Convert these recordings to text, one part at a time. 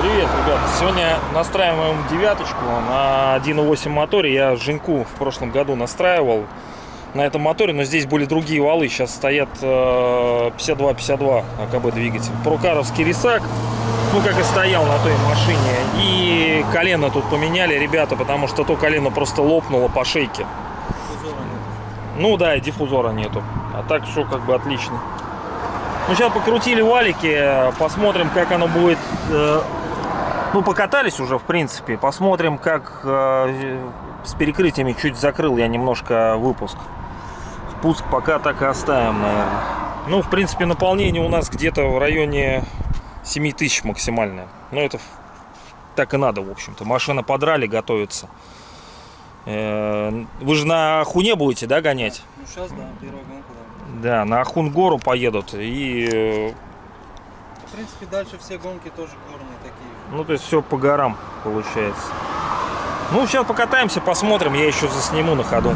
Привет, ребят! Сегодня настраиваем девяточку на 1.8 моторе. Я Женьку в прошлом году настраивал на этом моторе, но здесь были другие валы. Сейчас стоят э, 52-52 АКБ двигатель. Прокаровский рисак, ну как и стоял на той машине. И колено тут поменяли, ребята, потому что то колено просто лопнуло по шейке. Ну да, и диффузора нету. А так все как бы отлично. Ну сейчас покрутили валики, посмотрим, как оно будет. э, Ну покатались уже, в принципе. Посмотрим, как э, с перекрытиями чуть закрыл я немножко выпуск. Спуск пока так и оставим, наверное. Ну, в принципе, наполнение у нас где-то в районе 7000 максимальное. Но это в- так и надо, в общем-то. Машина подрали, готовится. Э, Вы же на Хуне будете, да, гонять? Ну сейчас, да, первая гонка, да. Да, на Ахун-гору поедут. И, В принципе, дальше все гонки тоже горные такие. ну, то есть все по горам получается. Ну, сейчас покатаемся, посмотрим. Я еще засниму на ходу.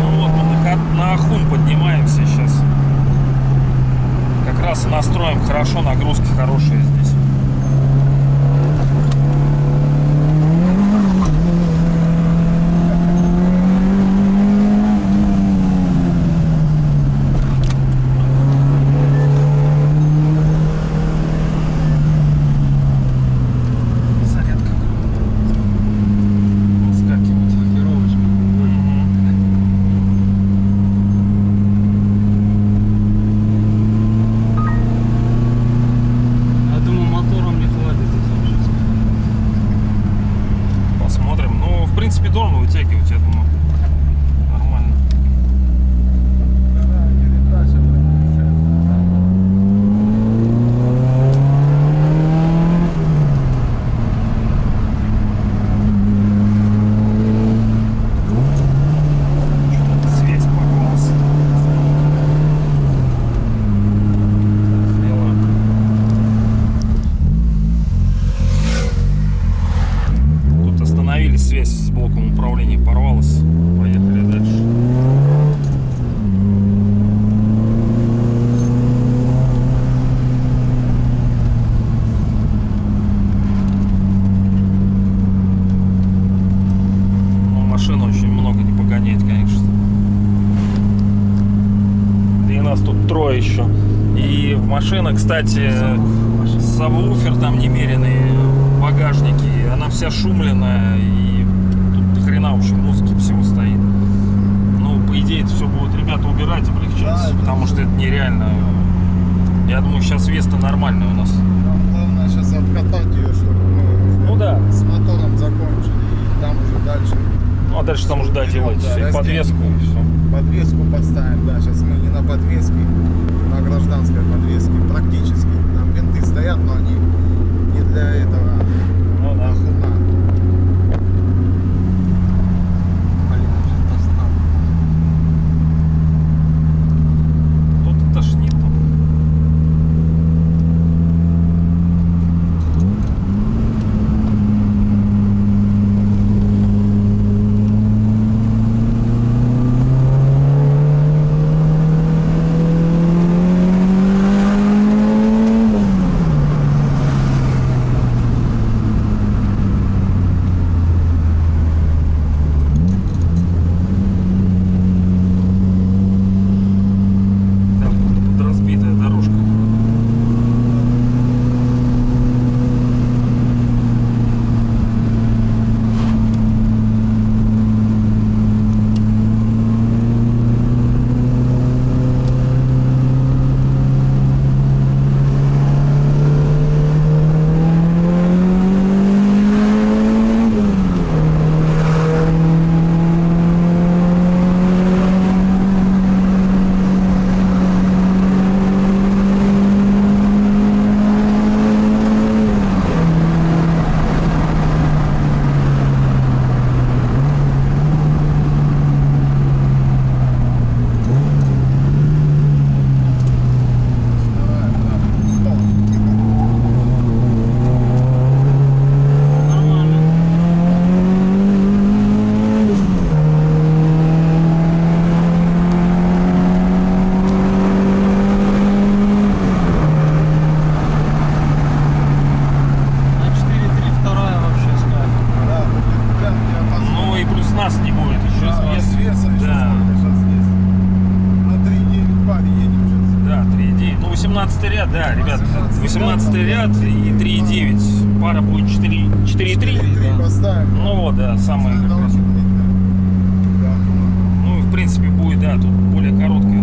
Ну вот, мы на, ха- на Ахун поднимаемся сейчас. Как раз и настроим хорошо, нагрузки хорошие здесь. Зарядка выскакивает. Маркировочка. Я думаю, мотором не хватит этим жить. Посмотрим. Ну, в принципе, должен вытягивать, я думаю. Нормально. Что-то связь порвалась. Сделаю. Тут остановились, связь с блоком управления порвалась. Поехали дальше. Ну, машина очень много не погоняет, конечно. Да и нас тут трое еще. И машина, кстати, сабвуфер там немеренный в багажнике. Она вся шумленная и тут до хрена вообще музыки всего стоит. Ну, по идее, это все будут ребята убирать, облегчать, Да, это потому что это нереально. Я думаю, сейчас Веста нормальная у нас. Нам главное сейчас откатать ее, чтобы мы Ну да. с мотором закончили. И там уже дальше Ну, а дальше там уже Да, и разделим. подвеску и все. подвеску подставим. Да, сейчас мы не на подвеске, на гражданской подвеске. Практически. Там винты стоят, но они не для этого Ну да. ахуна. 18 ряд, да, ребят, 18 ряд и 3,9, пара будет 4, 4,3. Да. поставим. Ну вот, да, самое. Ну, в принципе, будет, да, тут более короткая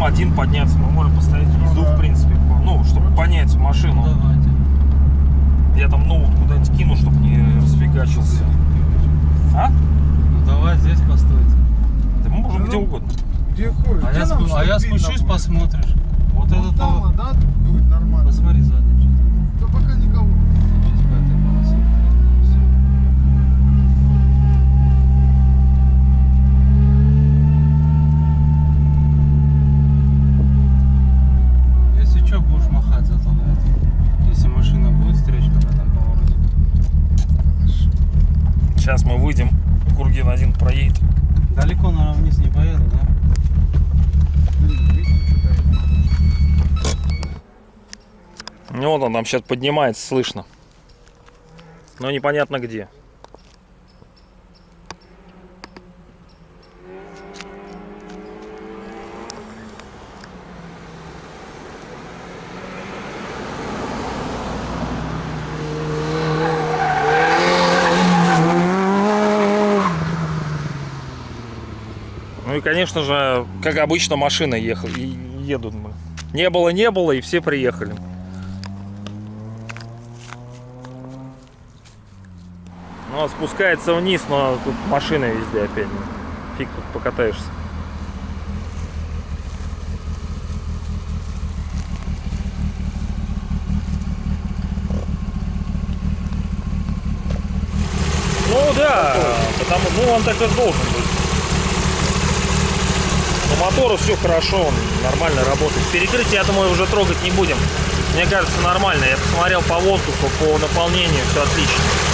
можешь сам один подняться. Мы можем внизу, да. в принципе. Ну, чтобы понять машину. Давайте. Я там ноут куда-нибудь кину, чтобы не расфигачился. А? Ну давай здесь постойте. Да мы можем где ну, угодно. Где ходишь? А Где я, нам, спу- а я спущусь, посмотришь. Там сейчас поднимается, слышно. Но непонятно где. Ну и, конечно же, как обычно, машины ехали, едут. блин. Не было, не было, и все приехали. А спускается вниз, но тут машины везде опять. Фиг тут покатаешься. Ну да, потому ну он так и должен быть. По мотору все хорошо, он нормально работает. Перекрытие, я думаю, уже трогать не будем. Мне кажется, нормально. Я посмотрел по воздуху, по наполнению, все отлично.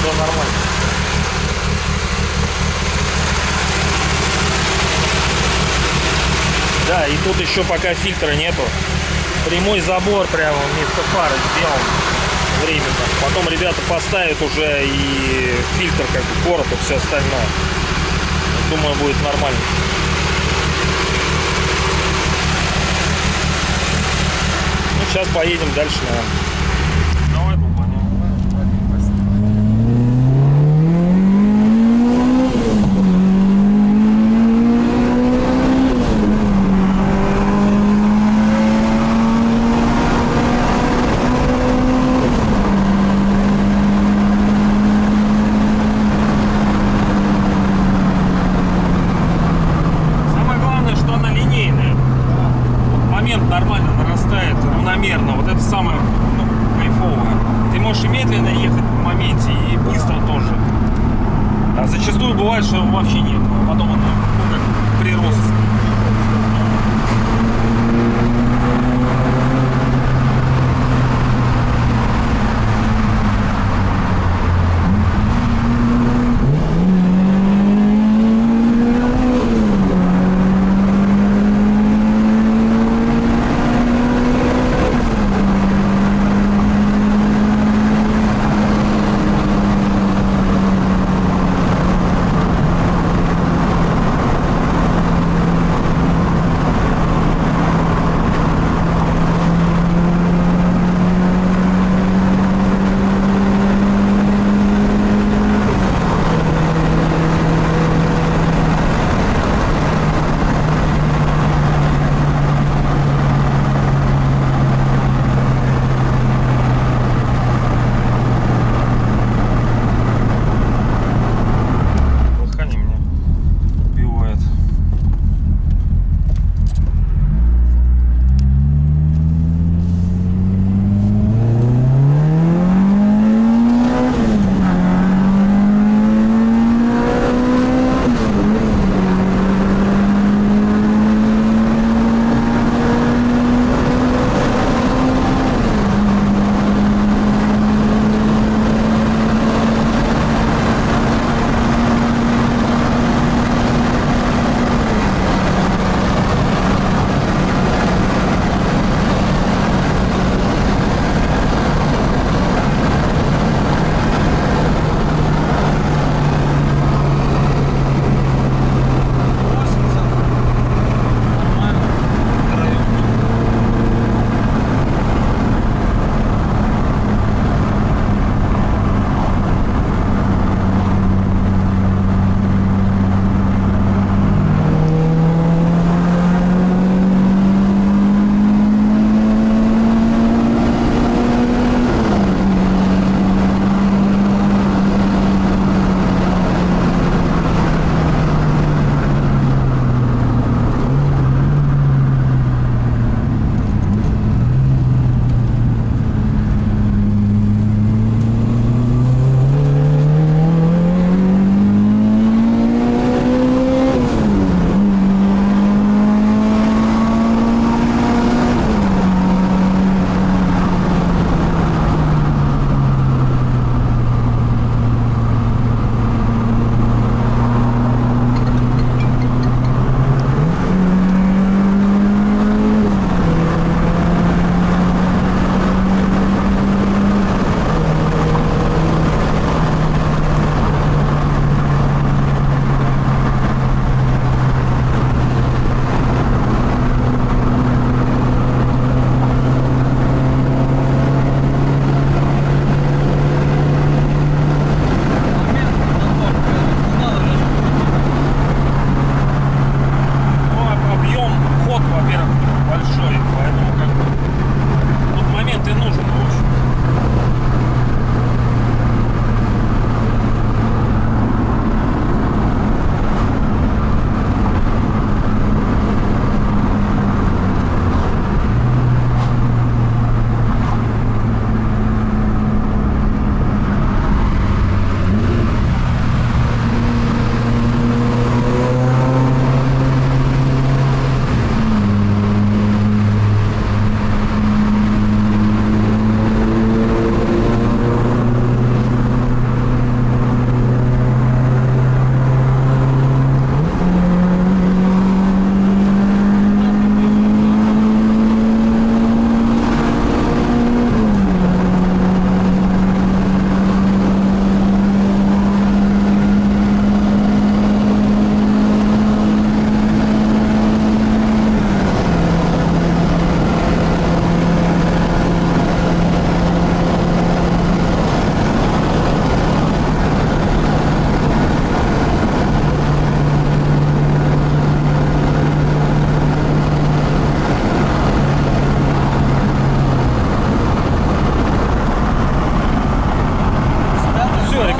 Все нормально. Да, и тут еще пока фильтра нету. Прямой забор прямо вместо фары сделан временно. Потом ребята поставят уже и фильтр, как бы короб и все остальное. Думаю, будет нормально. Ну, сейчас поедем дальше, наверное. Давай, долбанем. нормально. Вадим, поснимай. Самое главное, что она линейная. Вот момент нормально нарастает, равномерно. Вот это самое ну, кайфовое. Ты можешь и медленно ехать в моменте, и быстро тоже. А вообще нет. Потом она ну, как прирост.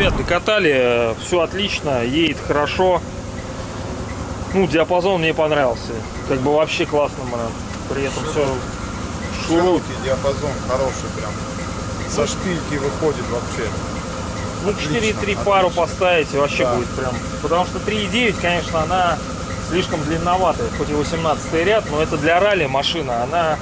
Ребят, докатали, все отлично, едет хорошо. Ну, диапазон мне понравился. Как бы вообще классно, блин. При этом все. Широкий диапазон, хороший прям. Со шпильки выходит вообще. Ну, Отлично, 4,3 пару поставить вообще Да. будет прям. Потому что 3,9, конечно, она слишком длинноватая. Хоть и 18 ряд, но это для ралли машина. Она,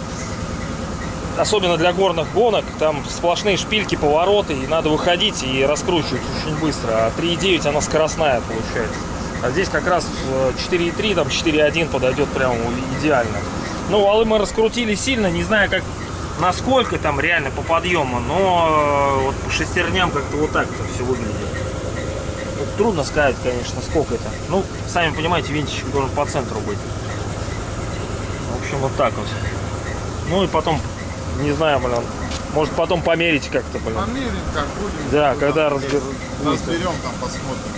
особенно для горных гонок, там сплошные шпильки, повороты, и надо выходить и раскручивать очень быстро. А 3,9 она скоростная получается. А здесь как раз э, 4,3, там 4,1 подойдет прям идеально. Ну, валы мы раскрутили сильно, не знаю, как насколько там реально по подъему, но э, вот по шестерням как-то вот так это все выглядит. Вот трудно сказать, конечно, сколько это. Ну, сами понимаете, винтичек должен по центру быть. В общем, вот так вот. Ну и потом, не знаю, блин, может потом померить как-то, блин. Померим, как будем. Да, когда полезем. разбер- разберем, там посмотрим.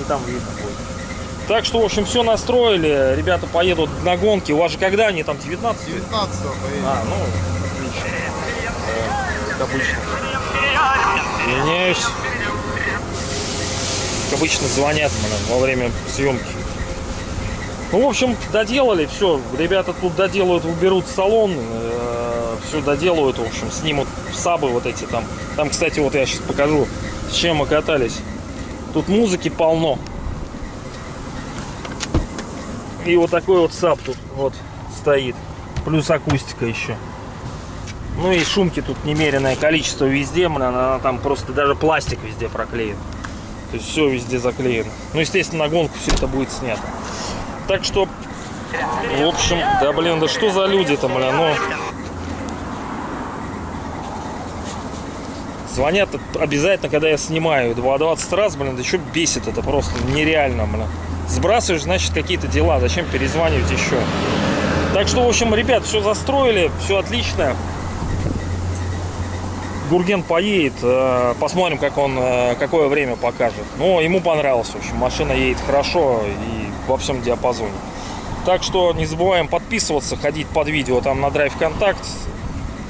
И там видно будет. Так что, в общем, все настроили. Ребята поедут на гонки. У вас же когда они там 19? 19 поедем. А, ну, отлично. Э, Как обычно. Извиняюсь. Как обычно звонят блин, во время съемки. Ну, в общем, доделали, все. Ребята тут доделают, уберут салон, все доделают, в общем, снимут сабы вот эти там. Там, кстати, вот я сейчас покажу, с чем мы катались. Тут музыки полно. И вот такой вот саб тут вот стоит. Плюс акустика еще. Ну и шумки тут немеренное количество везде, блин, она там просто даже пластик везде проклеен. То есть все везде заклеено. Ну, естественно, на гонку все это будет снято. Так что, в общем, да блин, да что за люди-то, блин, ну... Звонят обязательно, когда я снимаю. 20 раз, блин, да что бесит это просто нереально, блин. Сбрасываешь, значит, какие-то дела. Зачем перезванивать еще? Так что, в общем, ребят, все застроили, все отлично. Гурген поедет, э, посмотрим, как он, э, какое время покажет. Но ему понравилось, в общем, машина едет хорошо и во всем диапазоне. Так что не забываем подписываться, ходить под видео там на Drive Контакт.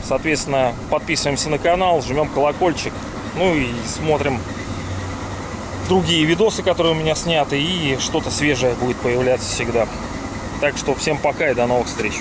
Соответственно, подписываемся на канал, жмем колокольчик. Ну и смотрим другие видосы, которые у меня сняты. И что-то свежее будет появляться всегда. Так что всем пока и до новых встреч.